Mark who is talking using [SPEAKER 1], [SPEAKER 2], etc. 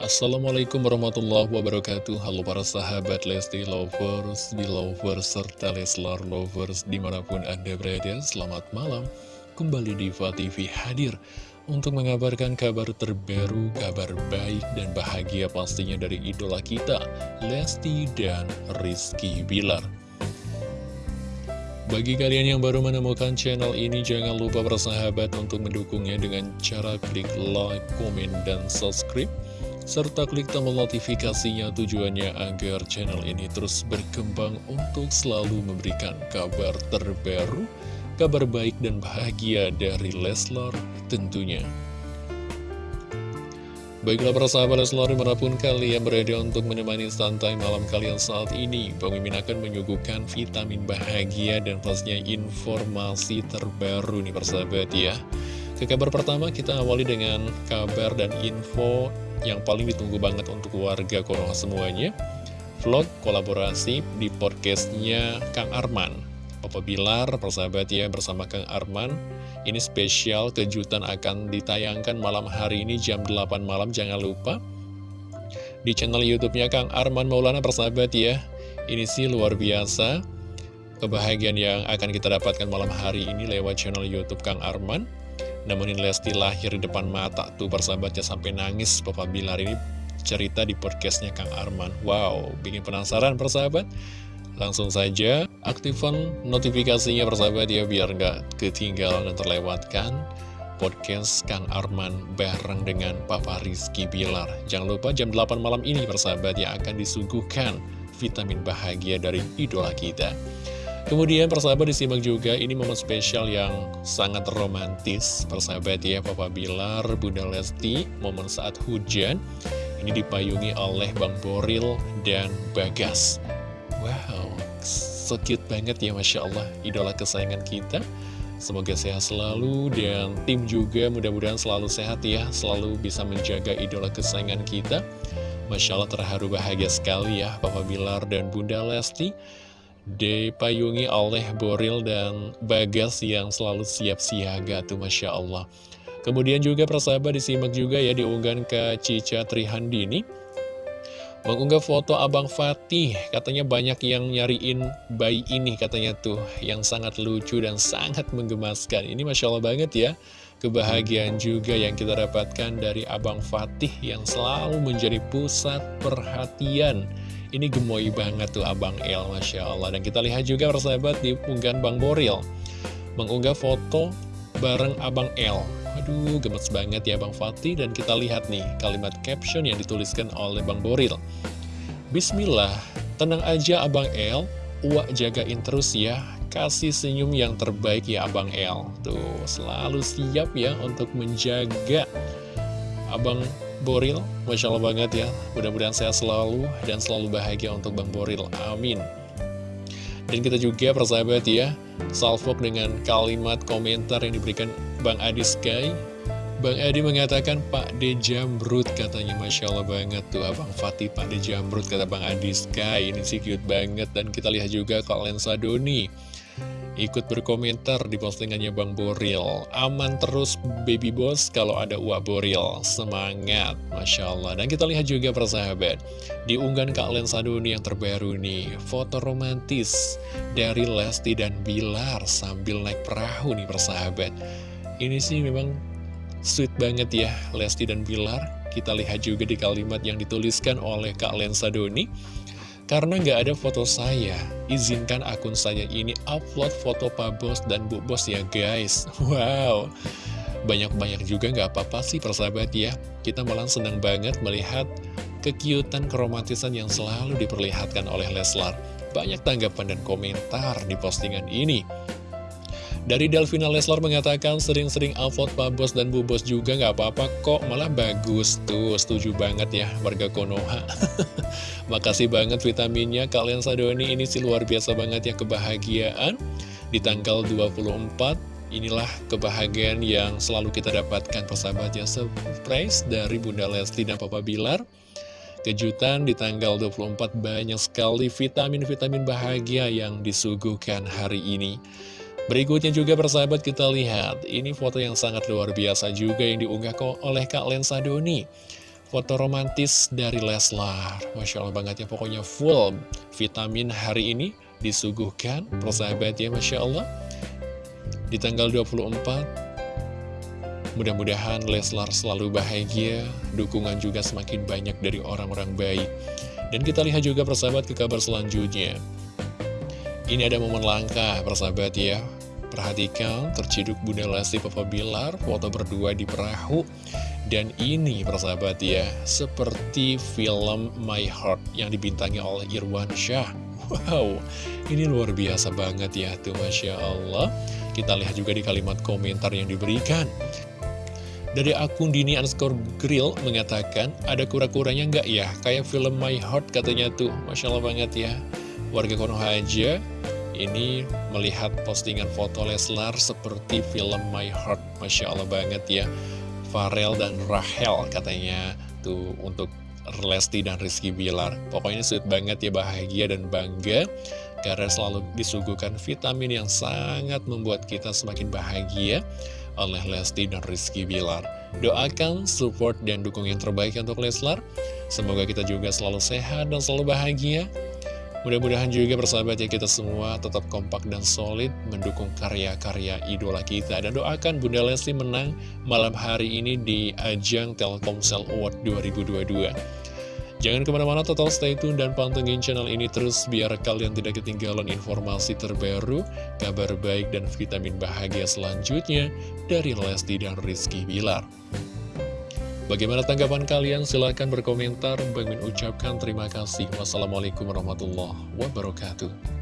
[SPEAKER 1] Assalamualaikum warahmatullahi wabarakatuh. Halo para sahabat Lesti Lovers, Belovers, serta Leslar Lovers di mana pun anda berada Selamat malam. Kembali Diva TV hadir untuk mengabarkan kabar terbaru, kabar baik dan bahagia pastinya dari idola kita Lesti dan Rizky Bilar. Bagi kalian yang baru menemukan channel ini, jangan lupa bersahabat untuk mendukungnya dengan cara klik like, komen, dan subscribe serta klik tombol notifikasinya tujuannya agar channel ini terus berkembang untuk selalu memberikan kabar terbaru, kabar baik dan bahagia dari Leslar tentunya. Baiklah para sahabat Leslar di mana pun kalian berada untuk menemani santai malam kalian saat ini Mimin akan menyuguhkan vitamin bahagia dan pastinya informasi terbaru nih persahabat ya Ke kabar pertama kita awali dengan kabar dan info yang paling ditunggu banget untuk warga Konoha semuanya vlog kolaborasi di podcastnya Kang Arman. Papa Bilar, persahabat ya, bersama Kang Arman. Ini spesial kejutan akan ditayangkan malam hari ini jam 8 malam jangan lupa. Di channel youtube-nya Kang Arman Maulana persahabat ya ini sih luar biasa kebahagiaan yang akan kita dapatkan malam hari ini lewat channel youtube Kang Arman Namun Lesti lahir di depan mata tuh persahabatnya sampai nangis. Papa Bilar ini cerita di podcastnya Kang Arman. Wow, bikin penasaran persahabat Langsung saja aktifkan notifikasinya persahabat ya biar nggak ketinggalan dan terlewatkan podcast Kang Arman bareng dengan Papa Rizky Bilar. Jangan lupa jam 8 malam ini persahabat yang akan disuguhkan vitamin bahagia dari idola kita Kemudian persahabat disimak juga ini momen spesial yang sangat romantis. Persahabat ya Papa Bilar, Bunda Lesti, momen saat hujan. Ini dipayungi oleh Bang Boril dan Bagas. Wow, so cute banget ya Masya Allah Idola kesayangan kita. Semoga sehat selalu dan tim juga mudah-mudahan selalu sehat ya Selalu bisa menjaga idola kesayangan kita. Masya Allah terharu bahagia sekali ya Papa Bilar dan Bunda Lesti dipayungi oleh Boril dan Bagas yang selalu siap siaga tuh Masya Allah. Kemudian juga persahabat disimak juga ya diunggahan ke Cica Trihandini. Mengunggah foto Abang Fatih katanya banyak yang nyariin bayi ini katanya tuh yang sangat lucu dan sangat menggemaskan. Ini Masya Allah banget ya kebahagiaan juga yang kita dapatkan dari Abang Fatih yang selalu menjadi pusat perhatian ini gemoy banget tuh Abang El, Masya Allah. Dan kita lihat juga persahabat di unggahan Bang Boril. Mengunggah foto bareng Abang El. Aduh, gemes banget ya Bang Fatih. Dan kita lihat nih kalimat caption yang dituliskan oleh Bang Boril. Bismillah, tenang aja Abang El. Uak jagain terus ya. Kasih senyum yang terbaik ya Abang El. Tuh, selalu siap ya untuk menjaga Abang Boril, Masya Allah banget ya. Mudah-mudahan sehat selalu dan selalu bahagia untuk Bang Boril, amin. Dan kita juga persahabat ya Salvok dengan kalimat komentar yang diberikan Bang Adi Sky. Bang Adi mengatakan Pak D Jamrut katanya. Masya Allah banget tuh Abang Fatih Pak D Jamrut kata Bang Adi Sky. Ini sih cute banget. Dan kita lihat juga Kak Lensa Doni ikut berkomentar di postingannya Bang Boril. Aman terus baby boss kalau ada uak Boril. Semangat Masya Allah. Dan kita lihat juga persahabat. Diunggahan Kak Lensa Doni yang terbaru nih foto romantis dari Lesti dan Bilar sambil naik perahu nih persahabat. Ini sih memang sweet banget ya Lesti dan Bilar. Kita lihat juga di kalimat yang dituliskan oleh Kak Lensa Doni karena nggak ada foto saya, izinkan akun saya ini upload foto Pak Bos dan Bu Bos ya guys. Wow, banyak-banyak juga nggak apa-apa sih persahabat ya. Kita malah senang banget melihat kekiutan keromantisan yang selalu diperlihatkan oleh Leslar. Banyak tanggapan dan komentar di postingan ini. Dari Delvina Leslar mengatakan sering-sering upload Pak Bos dan Bu Bos juga nggak apa-apa kok, malah bagus. Tuh, setuju banget ya warga Konoha. Makasih banget vitaminnya kalian Sadoni ini sih luar biasa banget ya kebahagiaan. Di tanggal 24 Inilah kebahagiaan yang selalu kita dapatkan persahabat ya. Surprise dari Bunda Lesti dan Papa Bilar. Kejutan di tanggal 24 banyak sekali vitamin-vitamin bahagia yang disuguhkan hari ini Berikutnya juga persahabat kita lihat, ini foto yang sangat luar biasa juga yang diunggah oleh Kak Lensa Doni. foto romantis dari Leslar. Masya Allah banget ya pokoknya full vitamin hari ini disuguhkan persahabat ya Masya Allah. Di tanggal 24 mudah-mudahan Leslar selalu bahagia dukungan juga semakin banyak dari orang-orang baik. Dan kita lihat juga persahabat ke kabar selanjutnya. Ini ada momen langka persahabat ya Perhatikan terciduk Bunda Lesti Papa Bilar foto berdua di perahu dan ini persahabat ya, seperti film My Heart yang dibintangi oleh Irwan Syah. Wow, ini luar biasa banget ya tuh Masya Allah. Kita lihat juga di kalimat komentar yang diberikan. Dari akun Dini underscore grill mengatakan, ada kura-kuranya nggak ya? Kayak film My Heart katanya tuh. Masya Allah banget ya. Warga Konoha aja ini melihat postingan foto Leslar seperti film My Heart. Masya Allah banget ya. Farel dan Rahel katanya tuh untuk Lesti dan Rizky Bilar. Pokoknya sweet banget ya bahagia dan bangga karena selalu disuguhkan vitamin yang sangat membuat kita semakin bahagia oleh Lesti dan Rizky Bilar. Doakan, support, dan dukung yang terbaik untuk Leslar. Semoga kita juga selalu sehat dan selalu bahagia. Mudah-mudahan juga persahabat ya kita semua tetap kompak dan solid mendukung karya-karya idola kita. Dan doakan Bunda Lesti menang malam hari ini di ajang Telkomsel Award 2022. Jangan ke mana-mana total stay tune dan pantengin channel ini terus biar kalian tidak ketinggalan informasi terbaru, kabar baik dan vitamin bahagia selanjutnya dari Lesti dan Rizky Bilar. Bagaimana tanggapan kalian? Silahkan berkomentar. Bang ucapkan terima kasih. Wassalamualaikum warahmatullahi wabarakatuh.